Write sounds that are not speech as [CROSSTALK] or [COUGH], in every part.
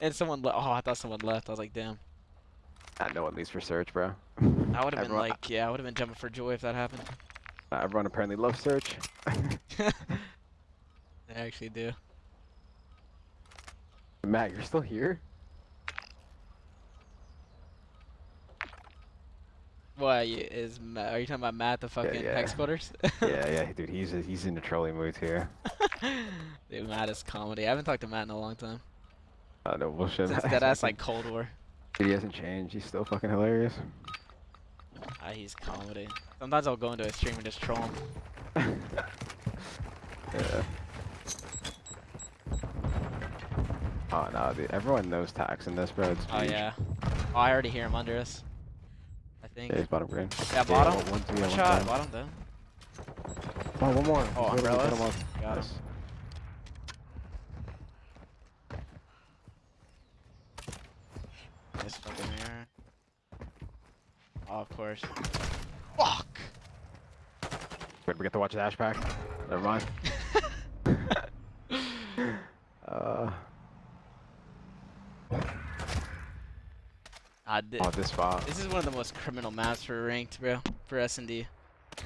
and someone left. oh I thought someone left. I was like, damn. Ah, no one leaves for search, bro. I would have been like, yeah, I would have been jumping for joy if that happened. Uh, everyone apparently loves search. [LAUGHS] [LAUGHS] They actually do. Matt, you're still here? What is Ma- are you talking about Matt the fucking yeah. hex quarters? [LAUGHS] yeah, yeah, dude. He's he's in a trolling mood here. Dude, Matt is comedy. I haven't talked to Matt in a long time. [LAUGHS] Uh, no bullshit. Since that ass like [LAUGHS] Cold War. He hasn't changed. He's still fucking hilarious. Ah, he's comedy. Sometimes I'll go into a stream and just troll him. [LAUGHS] yeah. Oh no, dude. Everyone knows tacs in this, bro. It's Oh huge. yeah. Oh, I already hear him under us. I think. Yeah, he's bottom green. Yeah, bottom. one- one, two, yeah, One one shot, down. bottom though. Oh, one more. Oh, He's umbrellas? him off. Got him. This fucking mirror. Oh, of course. Fuck! Wait, we get to watch the hash pack? Never mind. [LAUGHS] uh, Ah, thi- oh, this spot. this is one of the most criminal maps for ranked, bro. For S and D.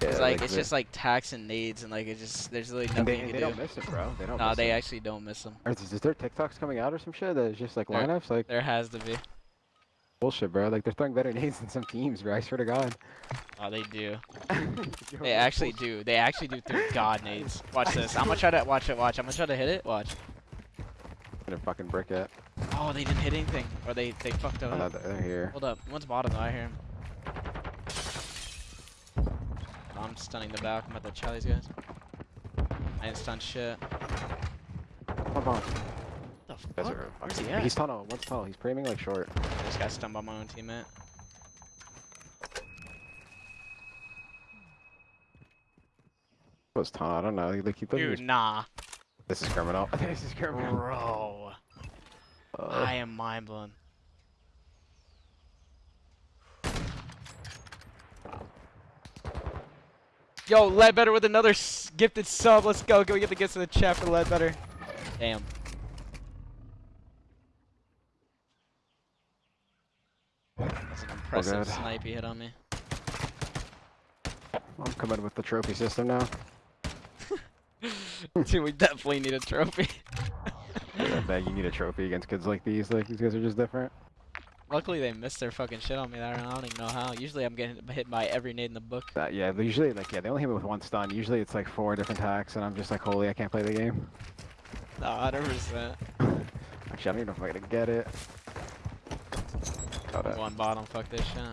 Yeah, It's like, it's the- just like tacs and nades and like it just there's really And nothing they, you and can they do. don't miss it, bro. They don't Nah, miss they it. actually don't miss them. Is, is there TikToks coming out or some shit that is just like There- lineups? Like, There has to be. Bullshit, bro. Like, they're throwing better [LAUGHS] nades than some teams, bro. I swear to God. Oh, they do. [LAUGHS] They actually do. They actually do through god nades. Watch this. I'm gonna try to watch it. Watch. I'm gonna try to hit it. Watch. I'm Gonna fucking brick it. Oh, they didn't hit anything, or they they fucked Oh, up. they're here. Hold up. One's bottom though. I hear him. I'm stunning the back. I'm at the Charlie's guys. I didn't stun shit. Come on. What the Guys fuck? are Where's he at? He's tunnel. One's tunnel. He's priming like short. I just got stunned by my own teammate. Was tunnel? I don't know. He, like, he Dude, was- nah. This is criminal. [LAUGHS] this is criminal. Bro. Uh, I am mind blown. Yo, Ledbetter with another gifted sub. Let's go. Can we get the gifts in the chat for Ledbetter? Damn. That's an impressive good. snipe he hit on me. I'm coming with the trophy system now. [LAUGHS] Dude, we definitely need a trophy. Yeah, man, you need a trophy against kids like these. Like these guys are just different. Luckily, they missed their fucking shit on me. I don't even know how. Usually, I'm getting hit by every nade in the book. Uh, yeah, usually like yeah, they only hit me with one stun. Usually it's like four different attacks, and I'm just like, holy, I can't play the game. Nah, 100%. [LAUGHS] Actually, I don't even know if I'm gonna get it. Oh, that- One bottom, fuck this shit.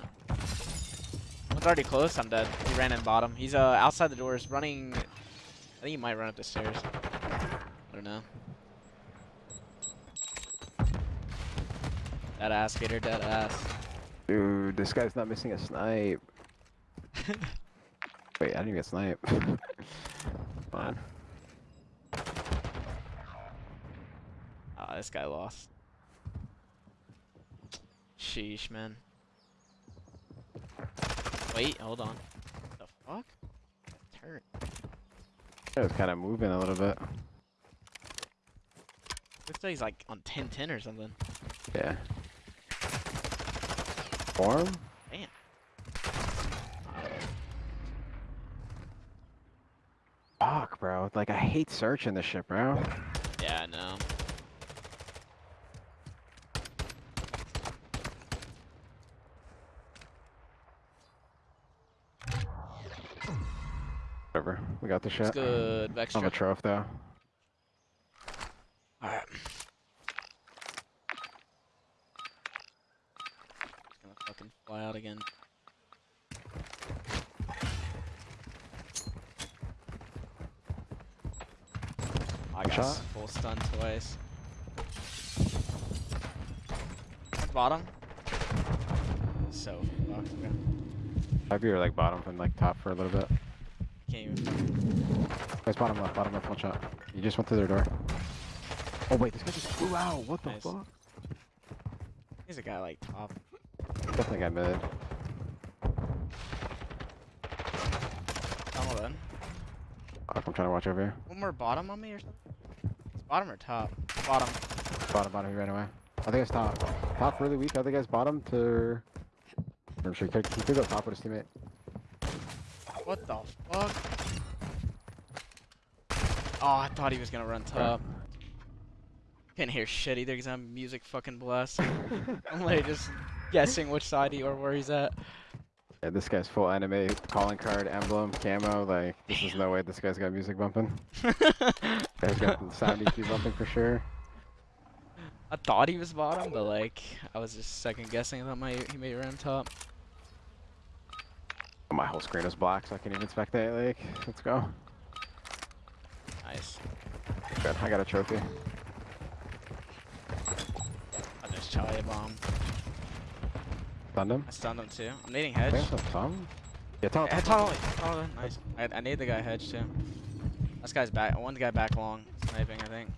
One's already close, I'm dead. He ran in bottom. He's uh outside the doors, running. I think he might run up the stairs. I don't know. Dead ass, Gator, dead ass. Dude, this guy's not missing a snipe. [LAUGHS] Wait, I didn't even get snipe. [LAUGHS] Fine. Ah, this guy lost. Sheesh, man. Wait, hold on. the fuck? Turn. It was kind of moving a little bit. Looks like he's like on 10-10 or something. Yeah. Form? Damn. Fuck, bro. Like, I hate searching this shit, bro. Yeah, I know. Whatever. We got the It's good. Vex I'm a trip. though. Alright. Gonna fucking fly out again. I got shot? full stun twice. Bottom. So fucked, bro. I'd be like bottom from like top for a little bit. Can't even. Guys, bottom left, bottom left, one shot. You just went through their door. Oh wait, this guy just flew out. What the Nice. fuck? He's a guy like top. Definitely got mid. Then. Fuck, I'm trying to watch over here. One more bottom on me or something? It's bottom or top? Bottom. Bottom, bottom, he ran away. I think it's top. Top really weak. I think it's bottom to. I'm sure he could, he could go top with his teammate. What the fuck? Oh, I thought he was gonna run top. Can't hear shit either because I'm music fucking blast. [LAUGHS] I'm like just guessing which side he or where he's at. Yeah, this guy's full anime calling card, emblem, camo. Like, this is no way this guy's got music bumping. [LAUGHS] Guy's got the sound EQ bumping for sure. I thought he was bottom, but like I was just second guessing. that thought my he may run top. My whole screen is black, so I can't even spectate. Like, let's go. Nice. Good. I got a trophy. I just Charlie a bomb. Stunned him. I stunned him too. I'm needing I hedge. think that's some. Yeah, tunnel. Yeah, tunnel. tunnel, tunnel, nice. I, I need the guy hedge too. This guy's back. I want the guy back long, sniping. I think.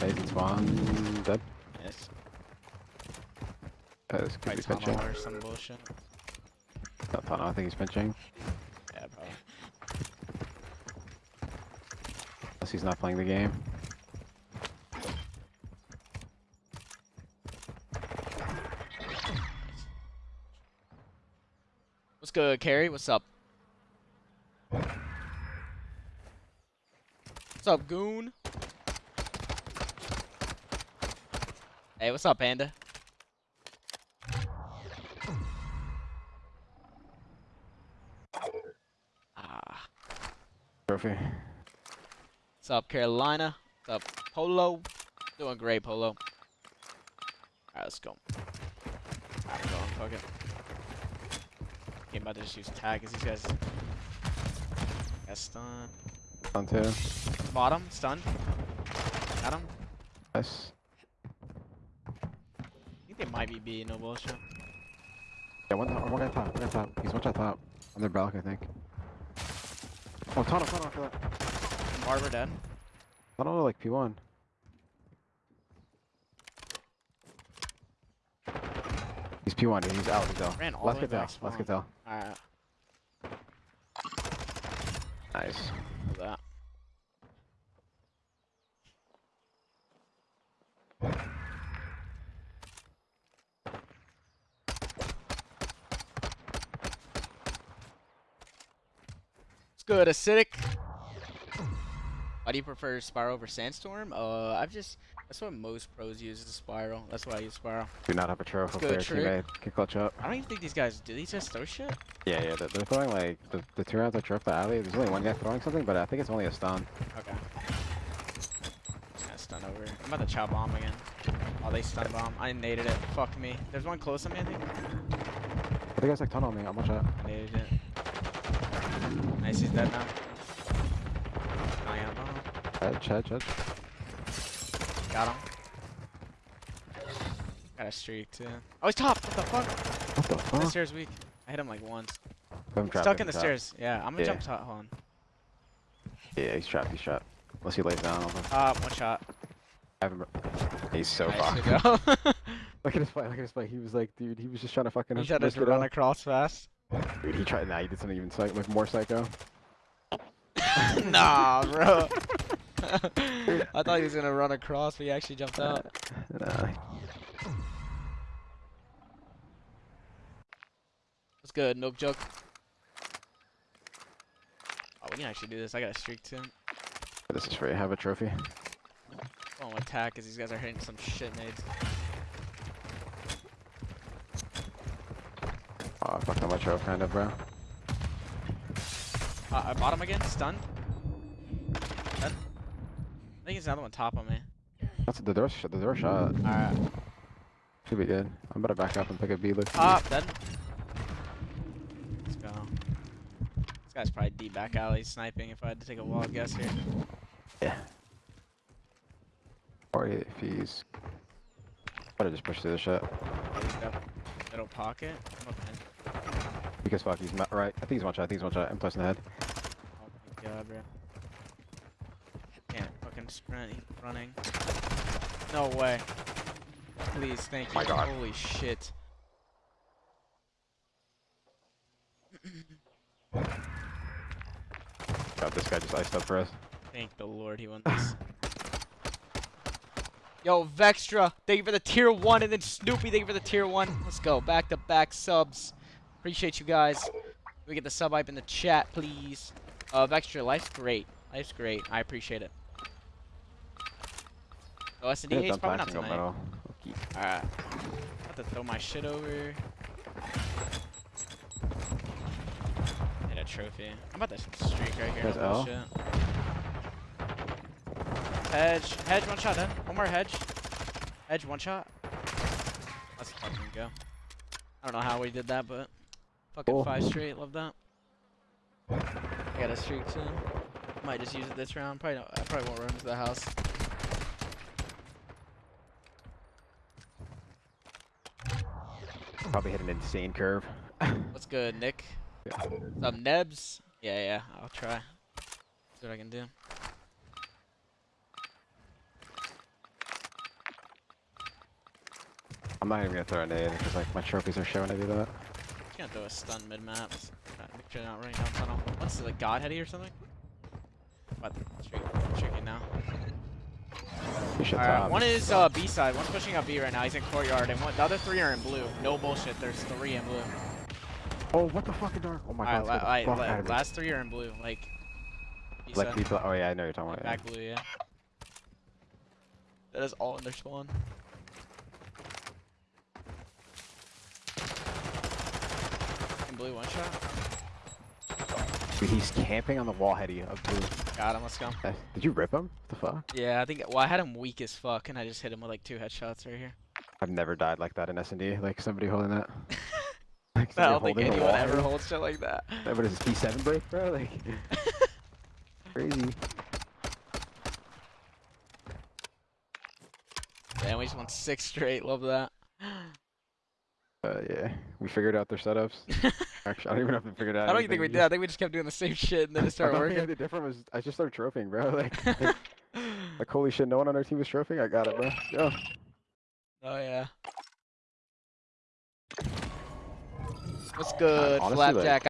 Amazing spawn. Dead. Yes. Uh, this could be pinching. or some bullshit. Not tunnel. I think he's pinching. Yeah, probably. Unless he's not playing the game. What's good, Carrie? What's up? What's up, goon? Hey, what's up, Panda? Trophy. what's up, Carolina? What's up, Polo? Doing great, Polo. Alright, let's go. Alright, go on, fuck it. I'm about to just use tag because these guys got stunned. On two. Bottom, stunned. Got him. Nice. I think they might be B, no bullshit. Yeah, one, one guy top. One guy top. He's one shot top. On their balcony, I think. Oh, tunnel, tunnel after that. Barber dead. Tunnel like P1. He's P1, dude. He's out. He's out. Ran all Let's get tell. back Let's get tell. Alright, Nice. do that. Good, acidic. Why do you prefer Spiral over Sandstorm? Uh, I've just that's what most pros use is Spiral. That's why I use Spiral. Do not have a Good for your trick. teammate. Can clutch up. I don't even think these guys do these just throw shit. Yeah, yeah. They're, they're throwing like the, the two rounds I tripped the alley. There's only one guy throwing something, but I think it's only a stun. Okay. Just gonna stun over. I'm about to chow bomb again. Oh, they stun bomb. I naded it. Fuck me. There's one close on me, I think. I think it's like tunnel on me. Shot. I naded it. Nice, he's dead now. I am. bomb. Hedge, hedge, hedge. Got him. Got a streak too. Oh, he's top. What the fuck? What the fuck? The stairs weak. I hit him like once. I'm trapped, Stuck in the trapped. stairs. Yeah, I'm gonna Yeah. jump top. Hold on. Yeah, he's trapped. He's trapped. Unless he lays down. I'll Top, one shot. have him. He's so nice, fucked. good. [LAUGHS] Look at his fight. Look at his fight. He was like, dude, he was just trying to fucking. he tried to lift it run up. across fast. Dude, he tried. Nah, he did something even psych, like more psycho. [LAUGHS] nah, bro. [LAUGHS] I thought he was gonna run across, but he actually jumped out. Nah. What's good? Nope joke. Oh, we can actually do this. I got a streak too. This is for you. Have a trophy. I won't attack because these guys are hitting some shit nades. Oh, I my trophy, kind of, bro. Uh, I bought him again. Stunned. Dead. I think there's another one top on me. That's the door. The door shot. Alright. Should be good. I'm about to back up and pick a B look. Top. Dead. Let's go. This guy's probably deep back alley sniping if I had to take a wild guess here. Yeah. Or if he's. Better just push through the shot. Middle pocket. I'm up in. Because fuck, he's not right. I think he's one shot. I think he's one shot. I'm plus in the head. Oh my god, bro. Can't fucking sprint. He's running. No way. Please, thank you. My God. Holy shit. [COUGHS] God, this guy just iced up for us. Thank the Lord he won this. [COUGHS] Yo, Vextra, thank you for the tier one, and then Snoopy, thank you for the tier one. Let's go, back to back subs. Appreciate you guys. We get the sub hype in the chat, please. Uh, extra life's great. Life's great. I appreciate it. Oh, S&D is probably not tonight. metal. Okay. Alright. Have to throw my shit over. Get a trophy. I'm about to streak right here. There's L. Hedge. Hedge, one shot, then. One more hedge. Hedge, one shot. Let's fucking go. I don't know how we did that, but fucking Cool. five straight. Love that. I got a streak soon. Might just use it this round. Probably not, I probably won't run into the house. Probably hit an insane curve. [LAUGHS] What's good, Nick? What's up, Nebs? Yeah, yeah, I'll try. See what I can do. I'm not even gonna throw a nade because like my trophies are showing I do that. Just gonna throw a stun mid maps. Make sure not running down tunnel. What's the like God Heady or something? What? Streak, streaking now. Alright, one is uh, B side. One's pushing up B right now. He's in courtyard, and one, the other three are in blue. No bullshit. There's three in blue. Oh, what the fucking dark? Oh my god. Alright, la- let's get the alright, fuck la- out of here. last three are in blue. Like, B Like people. Oh yeah, I know you're talking Like about. back blue, yeah. That is all in their spawn. Blue, one shot. Dude, he's camping on the wall heady of blue. Got him. Let's go. Uh, Did you rip him? What the fuck? Yeah, I think. Well, I had him weak as fuck, and I just hit him with like two headshots right here. I've never died like that in S&D. Like somebody holding that. [LAUGHS] Like I don't think anyone ever holds shit like that. That- What is this P7 break, bro? Like [LAUGHS] crazy. Damn, we just won six straight. Love that. Uh, yeah, we figured out their setups. [LAUGHS] Actually, I don't even know if we figured out. I don't even anything, think we we did. I think we just kept doing the same shit, and then it [LAUGHS] started I working. The different was I just started trophying, bro. [LAUGHS] Like, [LAUGHS] like, like, holy shit, no one on our team was trophying. I got it, bro. Yo. Oh yeah. What's good, honestly, like- Flapjack?